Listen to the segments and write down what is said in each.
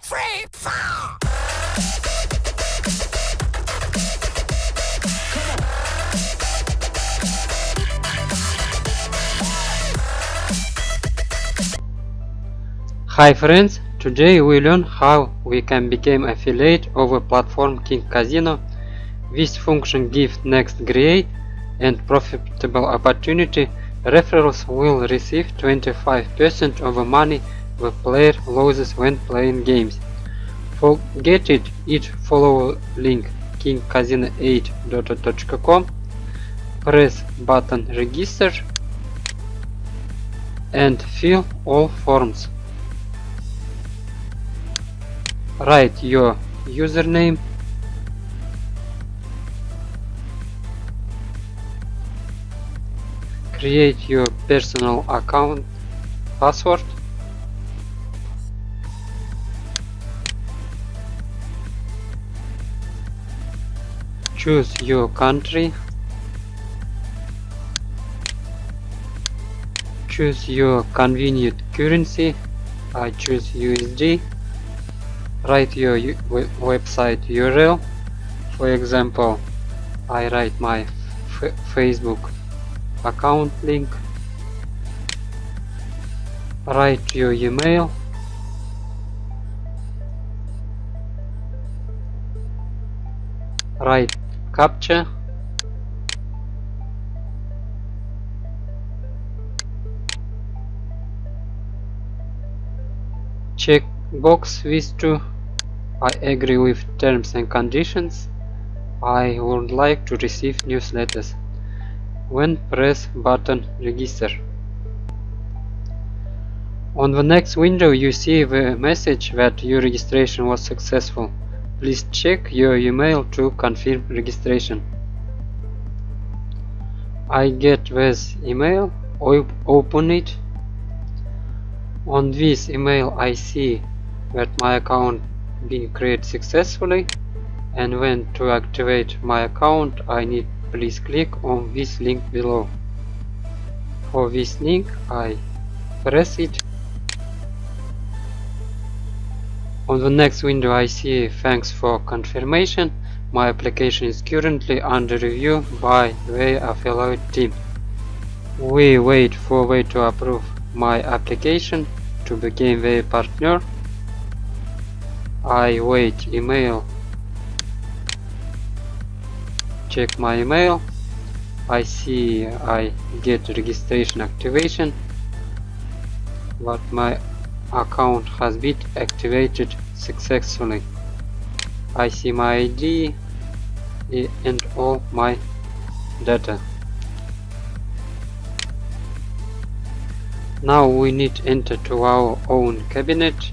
three, four. Hi friends, today we learn how we can become affiliate of a platform King Casino. This function gives next great and profitable opportunity. Referrals will receive 25% of the money the player loses when playing games. Forget it, it follow link kingcasino8.com, press button register and fill all forms. Write your username create your personal account password choose your country. Choose your convenient currency. I choose USD write your website URL for example I write my Facebook account link. Write your email. Write captcha check box with to I agree with terms and conditions. I would like to receive newsletters. When press button register. On the next window you see the message that your registration was successful Please check your email to confirm registration. I get this email, I open it. On this email I see that my account been created successfully and when to activate my account I need please click on this link below. For this link I press it On the next window I see thanks for confirmation. My application is currently under review by the affiliate team. We wait for way to approve my application to become the partner. I wait email. Check my email. I see I get registration activation but my account has been activated successfully. I see my ID and all my data. Now we need enter to our own cabinet.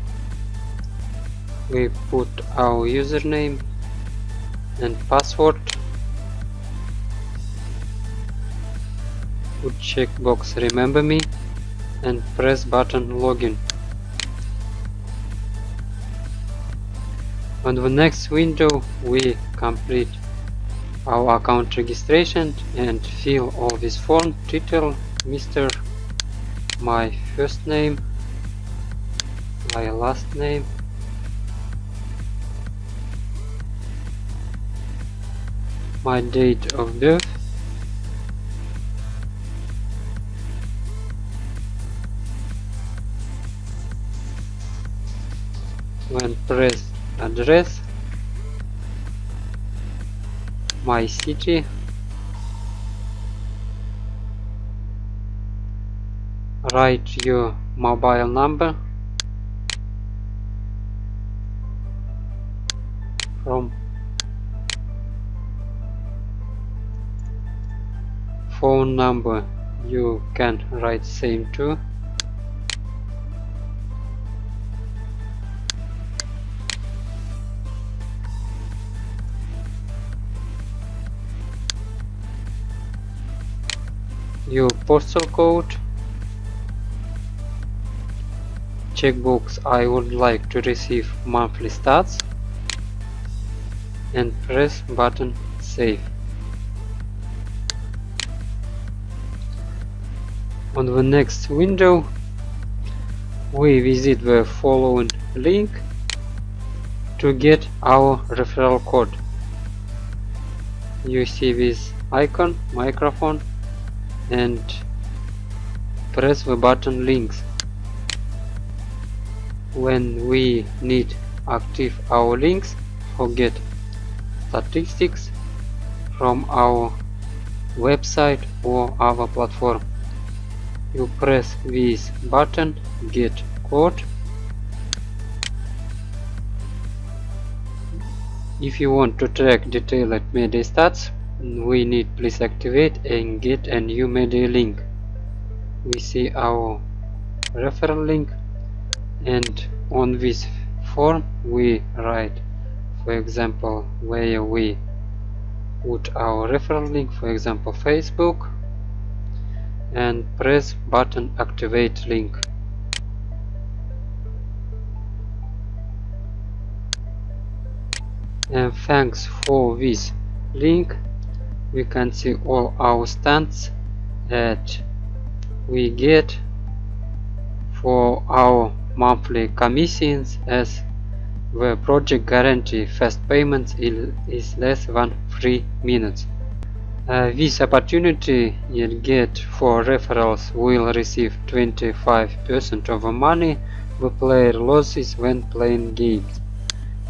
We put our username and password. Put checkbox remember me and press button login. On the next window we complete our account registration and fill all this form title Mr. my first name my last name my date of birth when press address my city write your mobile number. From phone number you can write same too your postal code. Checkbox I would like to receive monthly stats. And press button save. On the next window we visit the following link to get our referral code. You see this icon microphone and press the button links. When we need active our links or get statistics from our website or other platform. You press this button get code if you want to track detailed media stats we need please activate and get a new media link. We see our referral link and on this form we write for example where we put our referral link for example Facebook and press button activate link. And thanks for this link we can see all our stats that we get for our monthly commissions as the project guarantee fast payments is less than 3 minutes. Uh, this opportunity you get for referrals will receive 25% of the money the player loses when playing games.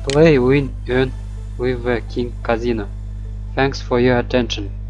Play, win, earn with the King Casino. Thanks for your attention.